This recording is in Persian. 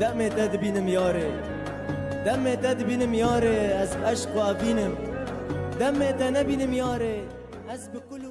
دم دد بینم یاره. دم دد بینم یاره از عشق و بینم دم دد نبینم یاره از بکل